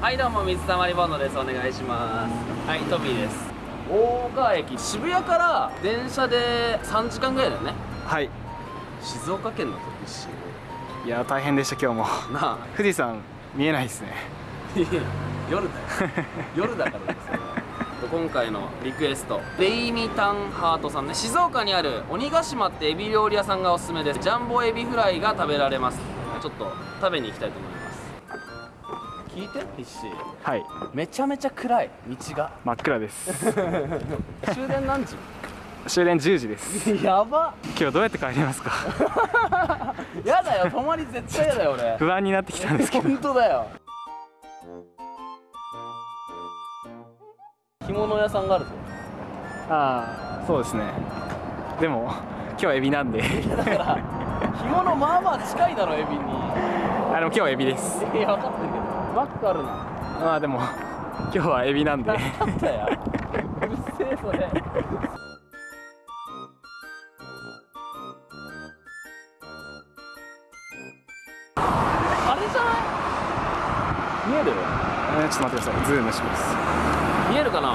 はいどうも水溜りボンドです。お願いします。はいトミーです。大川駅渋谷から電車で3時間ぐらいだよね。はい。静岡県の時しいや大変でした今日も。なあ。富士山見えないですね。いや夜だよ。夜だからですよ。今回のリクエストベイミタンハートさんね。静岡にある鬼ヶ島ってエビ料理屋さんがおすすめです。ジャンボエビフライが食べられます。ちょっと食べに行きたいと思います聞いて必死。はい。めちゃめちゃ暗い道が。真っ暗です。終電何時？終電10時です。やば。今日どうやって帰りますか？やだよ泊まり絶対やだよ俺。不安になってきたんですけど。本当だよ。着物屋さんがあるぞ。ああそうですね。でも今日はエビなんで。だから 着物まあまあ近いだろエビに。あでも今日はエビです。いや分かって。るけどバックあるな。まあでも 今日はエビなんで。うっせえそれ。あれじゃない？見える？えーちょっと待ってください。ズームします。見えるかな？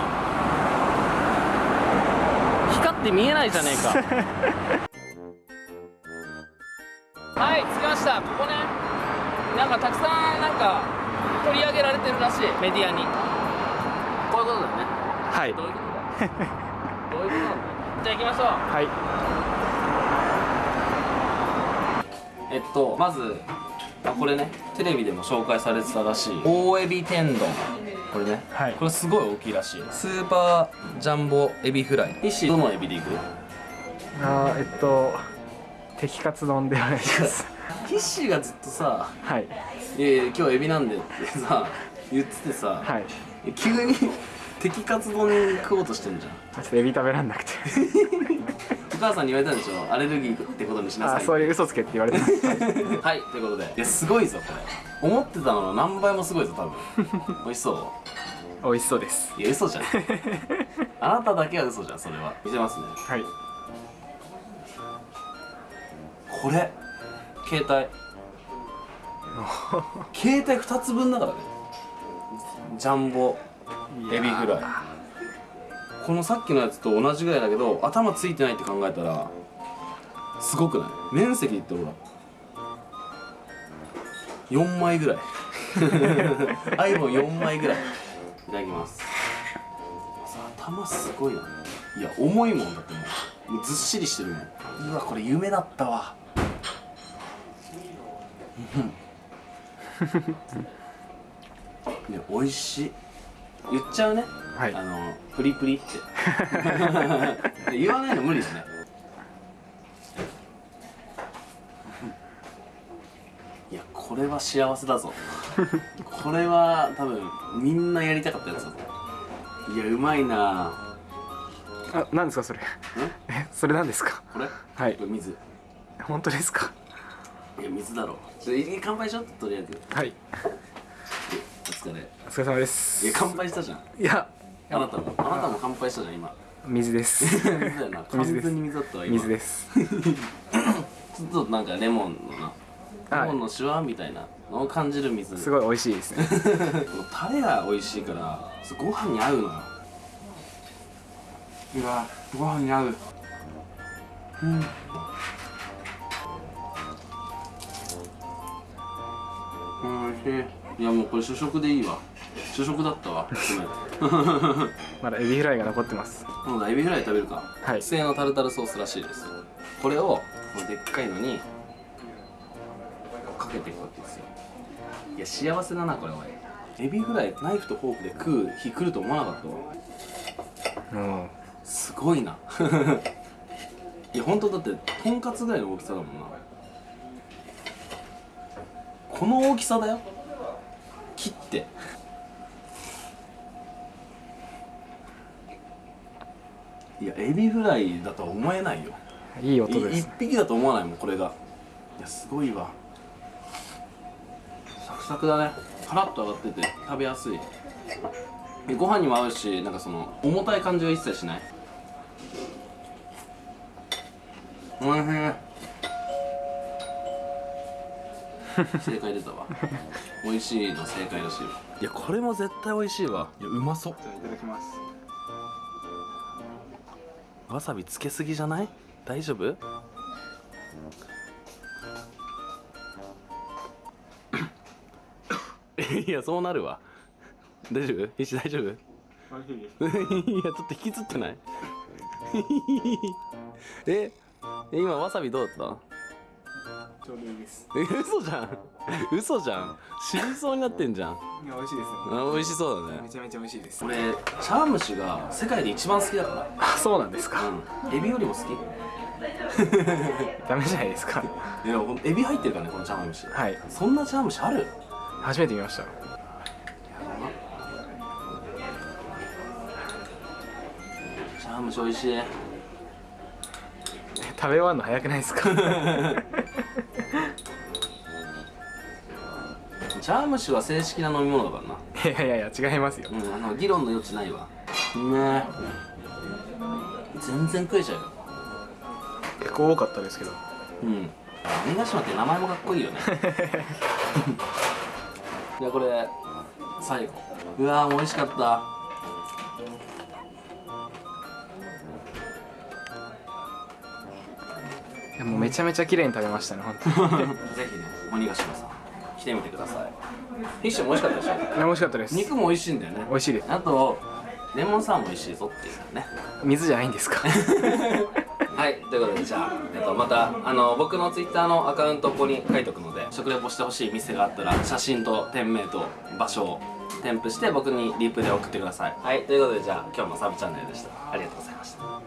光って見えないじゃねえか。はい着きました。ここね。なんかたくさんなんか取り上げられてるらしい。メディアに。こういうことだよね。はい。どういうことだどういうことなんだよじゃあ行きましょう。はい。えっとまずあこれねテレビでも紹介されてたらしい。大エビ天丼。これね、はい。これすごい大きいらしい。スーパージャンボエビフライ。石どのエビでいく？あーえっと敵カツ丼でお願いしますヒッシーがずっとさはい「いやいや今日エビなんで」ってさ言っててさ、はい。急に敵カツ丼食おうとしてんじゃん。ちょっとエビ食べらんなくて。お母さんに言われたんでしょ？アレルギーってことにしなさいそういう嘘つけって言われてます。はいということで。いやすごいぞこれ。思ってたのの何倍もすごいぞ多分。美味しそう。美味しそうです。いや嘘じゃん。あなただけは嘘じゃんそれは。見せますね。はい。これ携帯。携帯2つ分だからね。ジャンボ。エビフライ。このさっきのやつと同じぐらいだけど頭ついてないって考えたらすごくない？面積ってほら4枚ぐらい。iPhone4 枚ぐらい。いただきます。頭すごいな。いや重いもんだってもうずっしりしてるもん。うわこれ夢だったわいや美味しい。言っちゃうね。はい。あのプリプリって。言わないの無理ですね。いやこれは幸せだぞ。これは多分みんなやりたかったやつだぞ。いやうまいな。あ何ですかそれ？え？それ何ですか？これ？はい。水。本当ですか？いや水だろ。ちょい乾杯しようとりあえずはい。お疲れ。お疲れ様です。いや乾杯したじゃん。いや。あなたもあなたも乾杯したじゃん今。水です。水だよな完全に水だったわ今。水です。ちょっとなんかレモンのな。はいレモンのシュワみたいなのを感じる水。すごい美味しいですね。タレが美味しいからご飯に合うのようわご飯に合う。うんおいやもうこれ主食でいいわ。主食だったわ。まだエビフライが残ってます。今度エビフライ食べるか。はい。特製のタルタルソースらしいです。これをでっかいのにかけていくわけですよ。いや幸せだなこれおいエビフライナイフとフォークで食う日来ると思わなかったわ。うん。すごいな。いや本当だってとんかつぐらいの大きさだもんな。この大きさだよ切っていやエビフライだとは思えないよ。いい音です。匹だと思わないもんこれが。いやすごいわ。サクサクだね。カラッと揚がってて食べやすい。でご飯にも合うしなんかその重たい感じは一切しない。おいしい。正解出たわ。美味しいの正解らしいわ。いやこれも絶対美味しいわ。いやうまそう。じゃあいただきますわさびつけすぎじゃない？大丈夫？いやそうなるわ。大丈夫？石大丈夫？いやちょっと引きつってない？え？今わさびどうだっちょうどいいです。嘘じゃん。嘘じゃん。死にそうになってんじゃん。いや美味しいですあ美味しそうだね。めちゃめちゃ美味しいです。俺茶碗蒸しが世界で一番好きだから。あそうなんですか、うん。エビよりも好き。ダメじゃないですか。いやエビ入ってるからねこの茶碗蒸し。はい。そんな茶碗蒸しある？初めて見ました。茶碗蒸し美味しい。食べ終わるの早くないですか？茶碗蒸しは正式な飲み物だからな。いやいやいや違いますよ。うんあの議論の余地ないわ。ね。え全然食えちゃうよ。結構多かったですけど。うん。鬼ヶ島って名前もかっこいいよね。いやこれ最後。うわー美味しかった。いやもうめちゃめちゃ綺麗に食べましたね本当に。ぜひね鬼ヶ島さん。来てみてください。フィッシュも美味しかったでしょ？美味しかったです。肉も美味しいんだよね。美味しいです。あとレモンサワーも美味しいぞっていうね。水じゃないんですか？はいということでじゃあ、えっと、またあの僕のツイッターのアカウントここに書いておくので食レポしてほしい店があったら写真と店名と場所を添付して僕にリプで送ってください。はいということでじゃあ今日もサブチャンネルでした。ありがとうございました